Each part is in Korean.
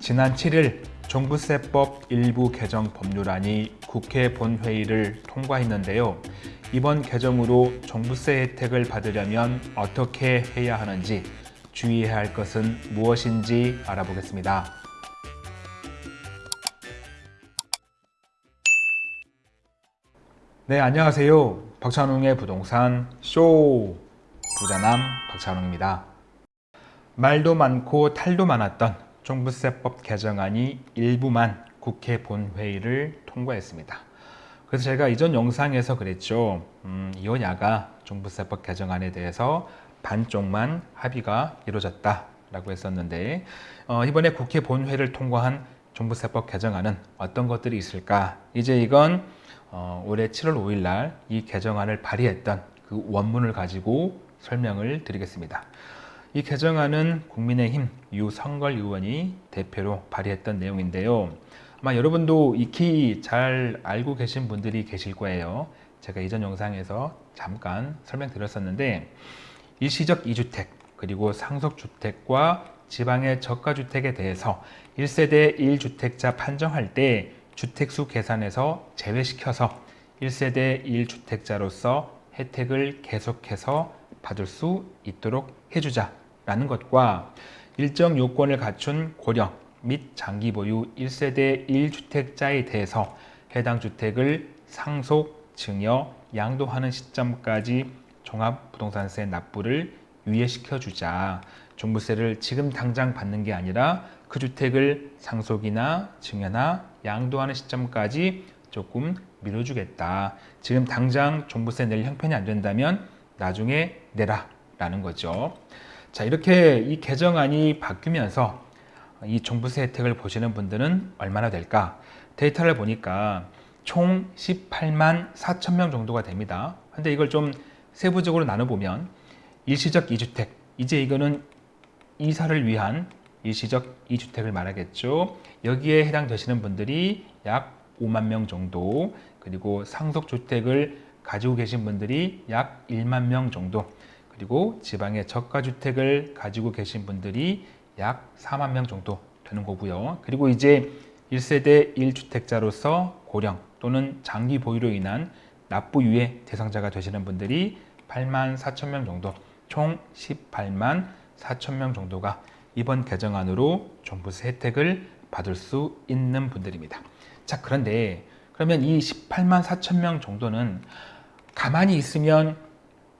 지난 7일 종부세법 일부 개정 법률안이 국회 본회의를 통과했는데요. 이번 개정으로 종부세 혜택을 받으려면 어떻게 해야 하는지 주의해야 할 것은 무엇인지 알아보겠습니다. 네, 안녕하세요. 박찬웅의 부동산 쇼 부자남 박찬웅입니다. 말도 많고 탈도 많았던 종부세법 개정안이 일부만 국회 본회의를 통과했습니다. 그래서 제가 이전 영상에서 그랬죠. 음, 이혼야가 종부세법 개정안에 대해서 반쪽만 합의가 이루어졌다라고 했었는데 어, 이번에 국회 본회의를 통과한 종부세법 개정안은 어떤 것들이 있을까? 이제 이건 어, 올해 7월 5일 날 이 개정안을 발의했던 그 원문을 가지고 설명을 드리겠습니다. 이 개정안은 국민의힘 유성걸 의원이 대표로 발의했던 내용인데요. 아마 여러분도 익히 잘 알고 계신 분들이 계실 거예요. 제가 이전 영상에서 잠깐 설명드렸었는데 일시적 2주택 그리고 상속주택과 지방의 저가주택에 대해서 1세대 1주택자 판정할 때 주택수 계산에서 제외시켜서 1세대 1주택자로서 혜택을 계속해서 받을 수 있도록 해주자 라는 것과 일정 요건을 갖춘 고령 및 장기 보유 1세대 1주택자에 대해서 해당 주택을 상속, 증여, 양도하는 시점까지 종합부동산세 납부를 유예시켜 주자. 종부세를 지금 당장 받는 게 아니라 그 주택을 상속이나 증여나 양도하는 시점까지 조금 미뤄주겠다. 지금 당장 종부세 낼 형편이 안 된다면 나중에 내라 라는 거죠. 자 이렇게 이 개정안이 바뀌면서 이 종부세 혜택을 보시는 분들은 얼마나 될까? 데이터를 보니까 총 18만 4천 명 정도가 됩니다. 근데 이걸 좀 세부적으로 나눠보면 일시적 2주택, 이제 이거는 이사를 위한 일시적 2주택을 말하겠죠. 여기에 해당되시는 분들이 약 5만 명 정도, 그리고 상속주택을 가지고 계신 분들이 약 1만 명 정도, 그리고 지방의 저가주택을 가지고 계신 분들이 약 4만 명 정도 되는 거고요. 그리고 이제 1세대 1주택자로서 고령 또는 장기 보유로 인한 납부 유예 대상자가 되시는 분들이 8만 4천 명 정도, 총 18만 4천 명 정도가 이번 개정안으로 종부세 혜택을 받을 수 있는 분들입니다. 자, 그런데 그러면 이 18만 4천 명 정도는 가만히 있으면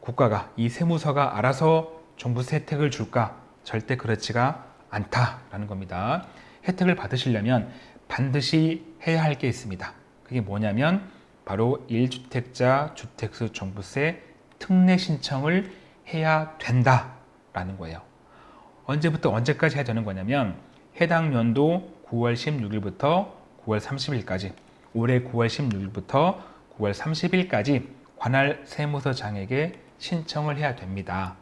국가가 이 세무서가 알아서 종부세 혜택을 줄까? 절대 그렇지가 않다라는 겁니다. 혜택을 받으시려면 반드시 해야 할 게 있습니다. 그게 뭐냐면 바로 1주택자 주택수 종부세 특례 신청을 해야 된다라는 거예요. 언제부터 언제까지 해야 되는 거냐면 해당 연도 9월 16일부터 9월 30일까지 올해 9월 16일부터 9월 30일까지 관할 세무서장에게 신청을 해야 됩니다.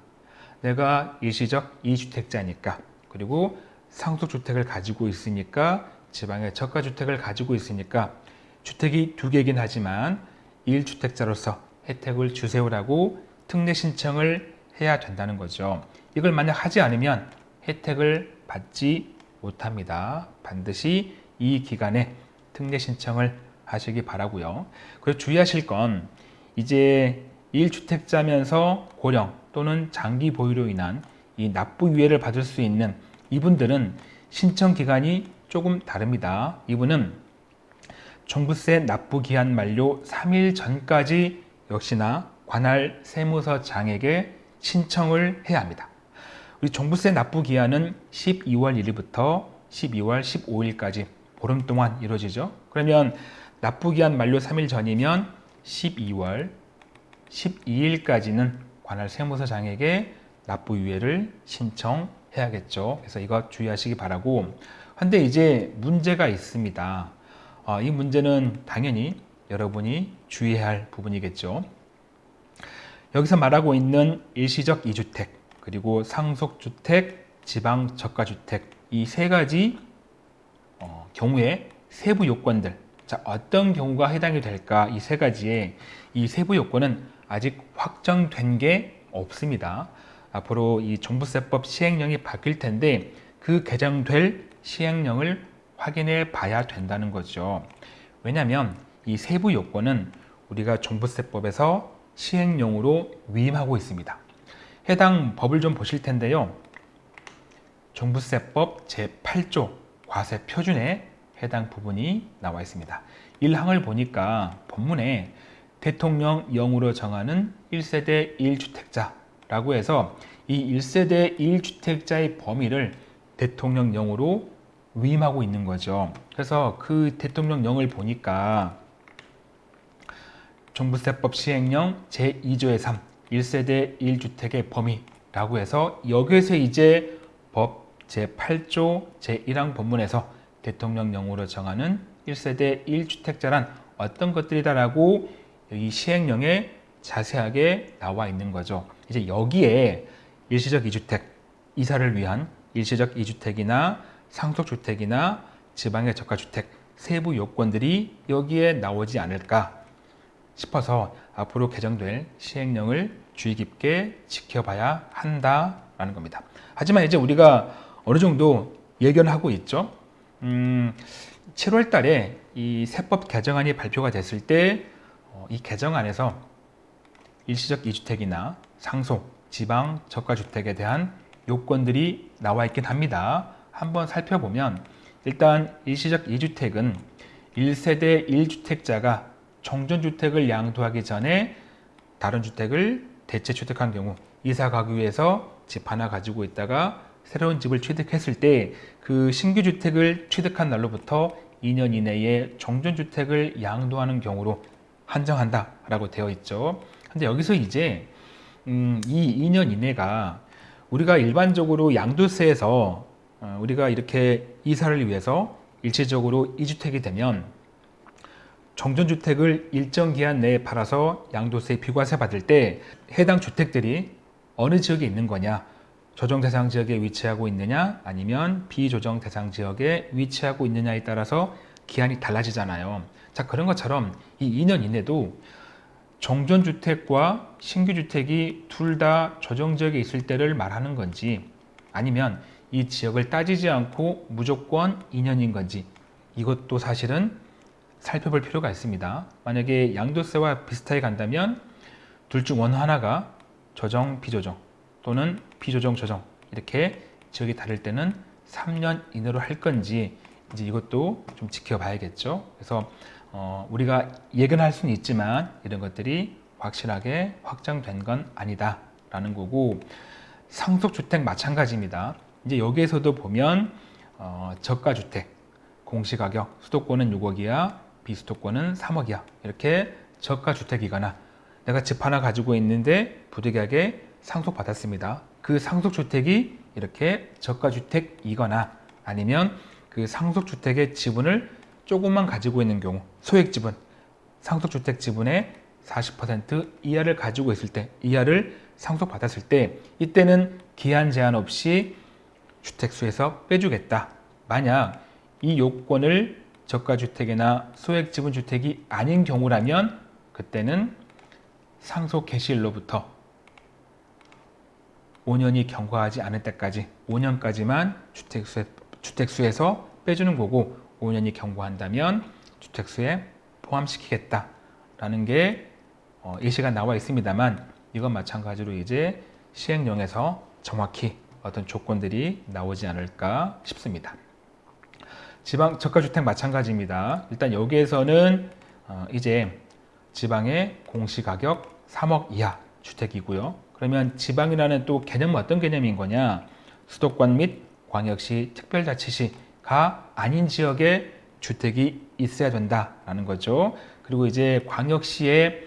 내가 일시적 2주택자니까 그리고 상속주택을 가지고 있으니까 지방의 저가주택을 가지고 있으니까 주택이 두 개긴 하지만 1주택자로서 혜택을 주세요라고 특례 신청을 해야 된다는 거죠. 이걸 만약 하지 않으면 혜택을 받지 못합니다. 반드시 이 기간에 특례 신청을 하시기 바라고요. 그리고 주의하실 건 이제 1주택자면서 고령 또는 장기 보유로 인한 이 납부 유예를 받을 수 있는 이분들은 신청 기간이 조금 다릅니다. 이분은 종부세 납부 기한 만료 3일 전까지 역시나 관할 세무서 장에게 신청을 해야 합니다. 우리 종부세 납부 기한은 12월 1일부터 12월 15일까지 보름 동안 이루어지죠. 그러면 납부 기한 만료 3일 전이면 12월 12일까지는 관할 세무서장에게 납부 유예를 신청해야겠죠. 그래서 이거 주의하시기 바라고. 근데 이제 문제가 있습니다. 어, 이 문제는 당연히 여러분이 주의해야 할 부분이겠죠. 여기서 말하고 있는 일시적 2주택, 그리고 상속주택, 지방 저가주택 이 세 가지 어, 경우에 세부 요건들 자 어떤 경우가 해당이 될까 이 세 가지에 이 세부 요건은 아직 확정된 게 없습니다. 앞으로 이 종부세법 시행령이 바뀔 텐데 그 개정될 시행령을 확인해 봐야 된다는 거죠. 왜냐하면 이 세부 요건은 우리가 종부세법에서 시행령으로 위임하고 있습니다. 해당 법을 좀 보실 텐데요. 종부세법 제8조 과세 표준에 해당 부분이 나와 있습니다. 1항을 보니까 본문에 대통령령으로 정하는 1세대 1주택자라고 해서 이 1세대 1주택자의 범위를 대통령령으로 위임하고 있는 거죠. 그래서 그 대통령령을 보니까 종부세법 시행령 제2조의 3 1세대 1주택의 범위라고 해서 여기에서 이제 법 제8조 제1항 본문에서 대통령령으로 정하는 1세대 1주택자란 어떤 것들이다라고 이 시행령에 자세하게 나와 있는 거죠. 이제 여기에 일시적 2주택, 이사를 위한 일시적 2주택이나 상속주택이나 지방의 저가주택 세부 요건들이 여기에 나오지 않을까 싶어서 앞으로 개정될 시행령을 주의 깊게 지켜봐야 한다라는 겁니다. 하지만 이제 우리가 어느 정도 예견하고 있죠. 음, 7월 달에 이 세법 개정안이 발표가 됐을 때 이 어, 개정 안에서 일시적 2주택이나 상속, 지방 저가주택에 대한 요건들이 나와 있긴 합니다. 한번 살펴보면 일단 일시적 2주택은 1세대 1주택자가 정전주택을 양도하기 전에 다른 주택을 대체 취득한 경우 이사 가기 위해서 집 하나 가지고 있다가 새로운 집을 취득했을 때 그 신규 주택을 취득한 날로부터 2년 이내에 정전주택을 양도하는 경우로 한정한다 라고 되어 있죠. 근데 여기서 이제 음, 이 2년 이내가 우리가 일반적으로 양도세에서 어, 우리가 이렇게 이사를 위해서 일시적으로 2주택이 되면 정전주택을 일정 기한 내에 팔아서 양도세 비과세 받을 때 해당 주택들이 어느 지역에 있는 거냐 조정 대상 지역에 위치하고 있느냐 아니면 비조정 대상 지역에 위치하고 있느냐에 따라서 기한이 달라지잖아요 자 그런 것처럼 이 2년 이내도 정전주택과 신규주택이 둘다 조정지역에 있을 때를 말하는 건지 아니면 이 지역을 따지지 않고 무조건 2년인 건지 이것도 사실은 살펴볼 필요가 있습니다. 만약에 양도세와 비슷하게 간다면 둘 중 어느 하나가 조정, 비조정 또는 비조정, 조정 이렇게 지역이 다를 때는 3년 이내로 할 건지 이제 이것도 좀 지켜봐야겠죠. 그래서 어, 우리가 예견할 수는 있지만 이런 것들이 확실하게 확정된 건 아니다 라는 거고 상속주택 마찬가지입니다. 이제 여기에서도 보면 어, 저가주택 공시가격 수도권은 6억이야 비수도권은 3억이야 이렇게 저가주택이거나 내가 집 하나 가지고 있는데 부득이하게 상속받았습니다 그 상속주택이 이렇게 저가주택이거나 아니면 그 상속주택의 지분을 조금만 가지고 있는 경우 소액 지분 상속주택 지분의 40% 이하를 가지고 있을 때 이하를 상속받았을 때 이때는 기한 제한 없이 주택수에서 빼주겠다. 만약 이 요건을 저가주택이나 소액지분주택이 아닌 경우라면 그때는 상속 개시일로부터 5년이 경과하지 않을 때까지 5년까지만 주택수에, 주택수에서 빼주는 거고 5년이 경과한다면 주택수에 포함시키겠다라는 게 어, 예시가 나와 있습니다만 이건 마찬가지로 이제 시행령에서 정확히 어떤 조건들이 나오지 않을까 싶습니다. 지방 저가주택 마찬가지입니다. 일단 여기에서는 어, 이제 지방의 공시가격 3억 이하 주택이고요. 그러면 지방이라는 또 개념은 어떤 개념인 거냐? 수도권 및 광역시 특별자치시 가 아닌 지역에 주택이 있어야 된다라는 거죠. 그리고 이제 광역시에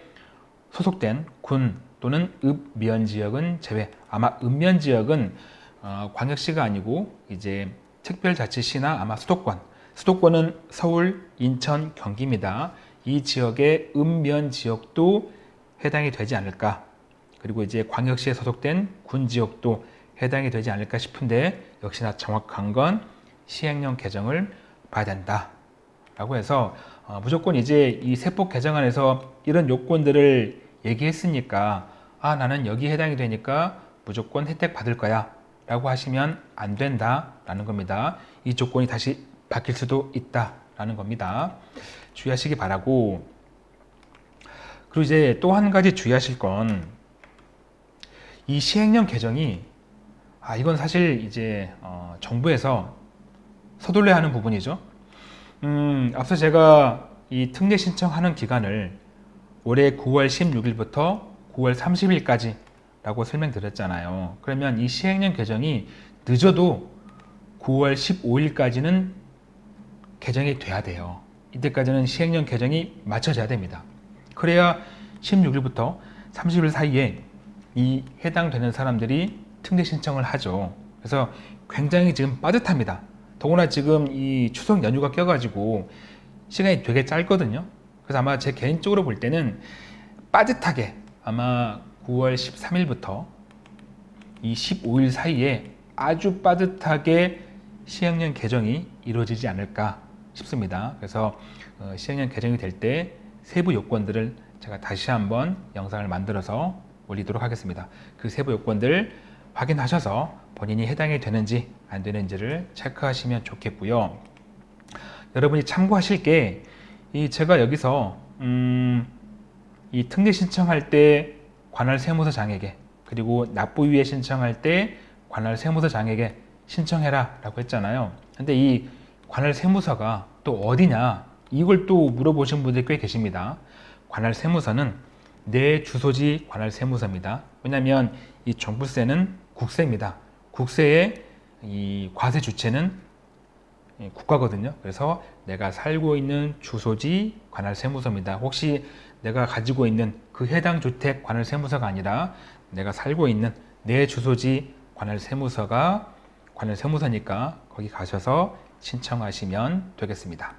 소속된 군 또는 읍면 지역은 제외. 아마 읍면 지역은 어, 광역시가 아니고 이제 특별자치시나 아마 수도권 수도권은 서울, 인천, 경기입니다. 이 지역의 읍면 지역도 해당이 되지 않을까 그리고 이제 광역시에 소속된 군 지역도 해당이 되지 않을까 싶은데 역시나 정확한 건 시행령 개정을 봐야 된다 라고 해서 어, 무조건 이제 이 세법 개정안에서 이런 요건들을 얘기했으니까 아 나는 여기 해당이 되니까 무조건 혜택 받을 거야 라고 하시면 안 된다 라는 겁니다. 이 조건이 다시 바뀔 수도 있다 라는 겁니다. 주의하시기 바라고 그리고 이제 또 한 가지 주의하실 건 이 시행령 개정이 아 이건 사실 이제 어, 정부에서 서둘러야 하는 부분이죠. 음, 앞서 제가 이 특례 신청하는 기간을 올해 9월 16일부터 9월 30일까지 라고 설명드렸잖아요. 그러면 이 시행령 개정이 늦어도 9월 15일까지는 개정이 돼야 돼요. 이때까지는 시행령 개정이 맞춰져야 됩니다. 그래야 16일부터 30일 사이에 이 해당되는 사람들이 특례 신청을 하죠. 그래서 굉장히 지금 빠듯합니다. 더구나 지금 이 추석 연휴가 껴가지고 시간이 되게 짧거든요. 그래서 아마 제 개인적으로 볼 때는 빠듯하게 아마 9월 13일부터 이 15일 사이에 아주 빠듯하게 시행령 개정이 이루어지지 않을까 싶습니다. 그래서 어, 시행령 개정이 될 때 세부 요건들을 제가 다시 한번 영상을 만들어서 올리도록 하겠습니다. 그 세부 요건들 확인하셔서 본인이 해당이 되는지 안 되는지를 체크하시면 좋겠고요. 여러분이 참고하실 게 이 제가 여기서 음, 이 특례 신청할 때 관할 세무서장에게 그리고 납부유예 신청할 때 관할 세무서장에게 신청해라 라고 했잖아요. 근데 이 관할 세무서가 또 어디냐 이걸 또 물어보신 분들이 꽤 계십니다. 관할 세무서는 내 주소지 관할 세무서입니다. 왜냐하면 이 종부세는 국세입니다. 국세의 이 과세 주체는 국가거든요. 그래서 내가 살고 있는 주소지 관할 세무서입니다. 혹시 내가 가지고 있는 그 해당 주택 관할 세무서가 아니라 내가 살고 있는 내 주소지 관할 세무서가 관할 세무서니까 거기 가셔서 신청하시면 되겠습니다.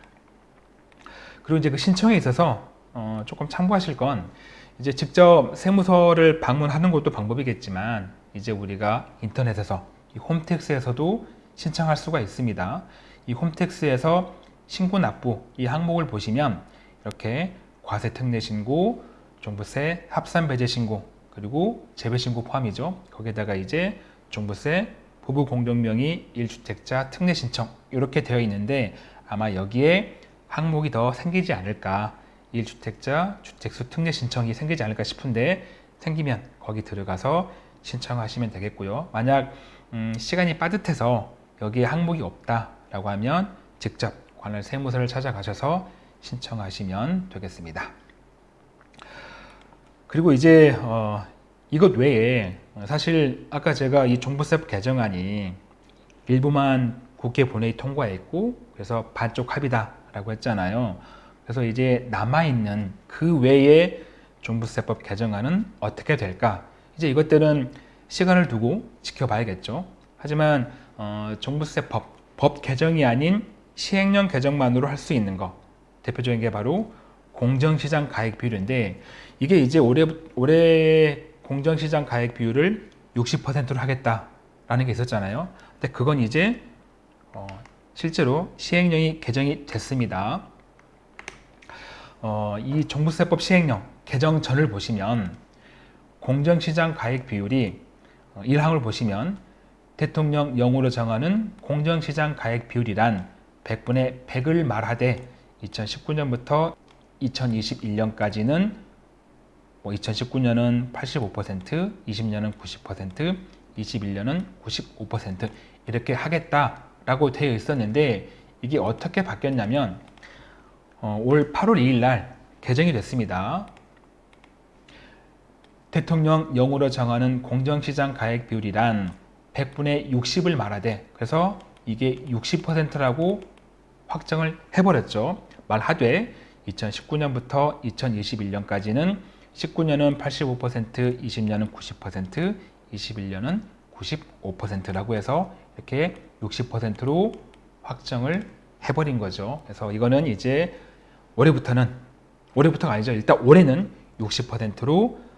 그리고 이제 그 신청에 있어서 어 조금 참고하실 건 이제 직접 세무서를 방문하는 것도 방법이겠지만 이제 우리가 인터넷에서 이 홈택스에서도 신청할 수가 있습니다. 이 홈택스에서 신고 납부 이 항목을 보시면 이렇게 과세 특례 신고, 종부세 합산 배제 신고, 그리고 재배 신고 포함이죠. 거기에다가 이제 종부세 부부 공동 명의 1주택자 특례 신청 이렇게 되어 있는데 아마 여기에 항목이 더 생기지 않을까 1주택자 주택수 특례 신청이 생기지 않을까 싶은데 생기면 거기 들어가서 신청하시면 되겠고요. 만약 음, 시간이 빠듯해서 여기에 항목이 없다 라고 하면 직접 관할 세무서를 찾아가셔서 신청하시면 되겠습니다. 그리고 이제 어, 이것 외에 사실 아까 제가 이 종부세법 개정안이 일부만 국회 본회의 통과했고 그래서 반쪽 합의다 라고 했잖아요. 그래서 이제 남아있는 그 외에 종부세법 개정안은 어떻게 될까? 이제 이것들은 시간을 두고 지켜봐야겠죠. 하지만 어, 종부세 법 법 개정이 아닌 시행령 개정만으로 할 수 있는 것 대표적인 게 바로 공정시장 가액 비율인데 이게 이제 올해 올해 공정시장 가액 비율을 60%로 하겠다라는 게 있었잖아요. 근데 그건 이제 어, 실제로 시행령이 개정이 됐습니다. 어, 이 종부세법 시행령 개정 전을 보시면 공정시장 가액 비율이 1항을 어, 보시면 대통령 영으로 정하는 공정시장 가액 비율이란 100분의 100을 말하되 2019년부터 2021년까지는 뭐 2019년은 85%, 20년은 90%, 21년은 95% 이렇게 하겠다라고 되어 있었는데 이게 어떻게 바뀌었냐면 어, 올 8월 2일 날 개정이 됐습니다. 대통령 영으로 정하는 공정시장 가액 비율이란 100분의 60을 말하되 그래서 이게 60%라고 확정을 해버렸죠. 말하되 2019년부터 2021년까지는 19년은 85%, 20년은 90%, 21년은 95%라고 해서 이렇게 60%로 확정을 해버린 거죠. 그래서 이거는 이제 올해부터는 올해부터가 아니죠. 일단 올해는 60%로 어,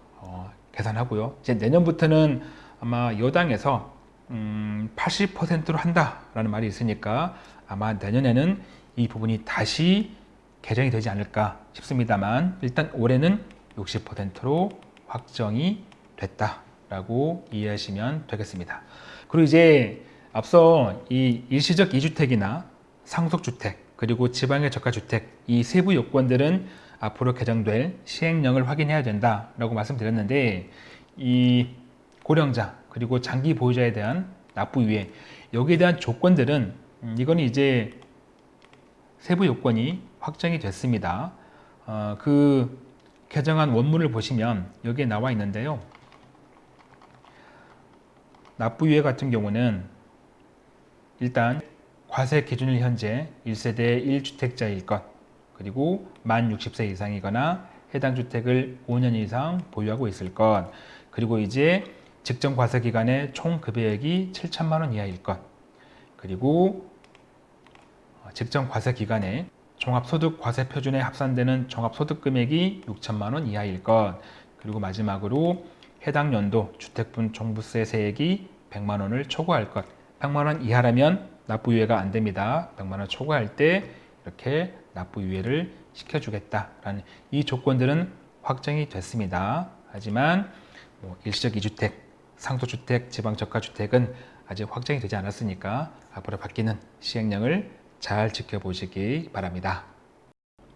계산하고요. 이제 내년부터는 아마 여당에서 음, 80%로 한다라는 말이 있으니까 아마 내년에는 이 부분이 다시 개정이 되지 않을까 싶습니다만 일단 올해는 60%로 확정이 됐다라고 이해하시면 되겠습니다. 그리고 이제 앞서 이 일시적 이주택이나 상속주택 그리고 지방의 저가주택 이 세부 요건들은 앞으로 개정될 시행령을 확인해야 된다라고 말씀드렸는데 이 고령자 그리고 장기 보유자에 대한 납부 유예 여기에 대한 조건들은 음, 이거는 이제 세부 요건이 확정이 됐습니다. 어, 그 개정안 원문을 보시면 여기에 나와 있는데요. 납부 유예 같은 경우는 일단 과세 기준일 현재 1세대 1주택자일 것 그리고 만 60세 이상이거나 해당 주택을 5년 이상 보유하고 있을 것. 그리고 이제 직전 과세 기간의 총 급여액이 7천만 원 이하일 것. 그리고 어, 직전 과세 기간에 종합소득 과세 표준에 합산되는 종합소득 금액이 6천만 원 이하일 것. 그리고 마지막으로 해당 연도 주택분 종부세 세액이 100만 원을 초과할 것. 100만 원 이하라면 납부유예가 안 됩니다. 100만 원 초과할 때 이렇게 납부 유예를 시켜주겠다라는 이 조건들은 확정이 됐습니다 하지만 뭐 일시적 이주택 상도주택, 지방저가주택은 아직 확정이 되지 않았으니까 앞으로 바뀌는 시행령을 잘 지켜보시기 바랍니다.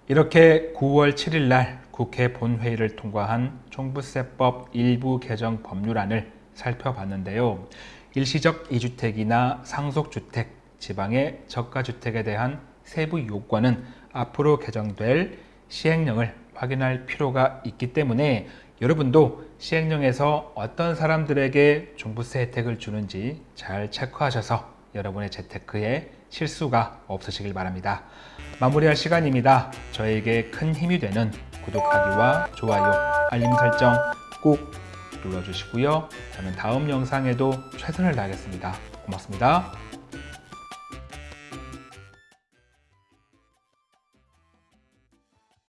이렇게 9월 7일 날 국회 본회의를 통과한 종부세법 일부 개정 법률안을 살펴봤는데요. 일시적 이주택이나 상속주택, 지방의 저가주택에 대한 세부 요건은 앞으로 개정될 시행령을 확인할 필요가 있기 때문에 여러분도 시행령에서 어떤 사람들에게 종부세 혜택을 주는지 잘 체크하셔서 여러분의 재테크에 실수가 없으시길 바랍니다. 마무리할 시간입니다. 저에게 큰 힘이 되는 구독하기와 좋아요, 알림 설정 꼭 눌러주시고요. 저는 다음 영상에도 최선을 다하겠습니다. 고맙습니다.